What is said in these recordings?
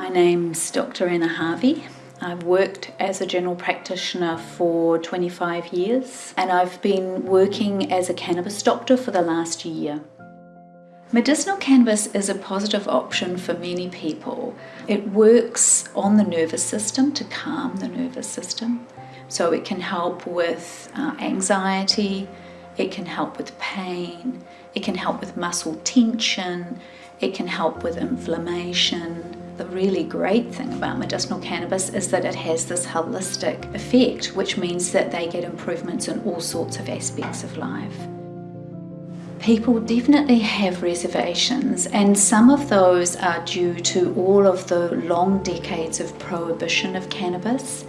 My name's Dr. Anna Harvey. I've worked as a general practitioner for 25 years and I've been working as a cannabis doctor for the last year. Medicinal cannabis is a positive option for many people. It works on the nervous system to calm the nervous system. So it can help with uh, anxiety, it can help with pain, it can help with muscle tension, it can help with inflammation. The really great thing about medicinal cannabis is that it has this holistic effect, which means that they get improvements in all sorts of aspects of life. People definitely have reservations and some of those are due to all of the long decades of prohibition of cannabis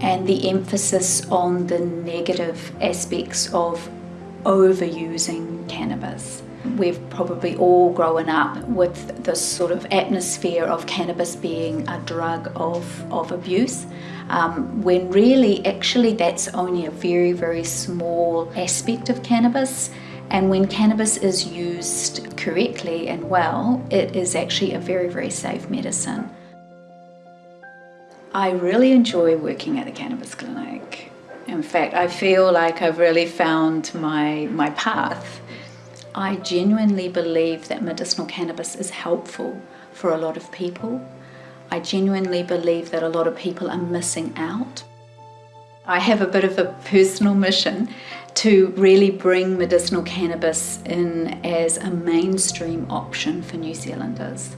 and the emphasis on the negative aspects of overusing cannabis. We've probably all grown up with this sort of atmosphere of cannabis being a drug of, of abuse, um, when really actually that's only a very, very small aspect of cannabis. And when cannabis is used correctly and well, it is actually a very, very safe medicine. I really enjoy working at the cannabis clinic. Fact, I feel like I've really found my, my path. I genuinely believe that medicinal cannabis is helpful for a lot of people. I genuinely believe that a lot of people are missing out. I have a bit of a personal mission to really bring medicinal cannabis in as a mainstream option for New Zealanders.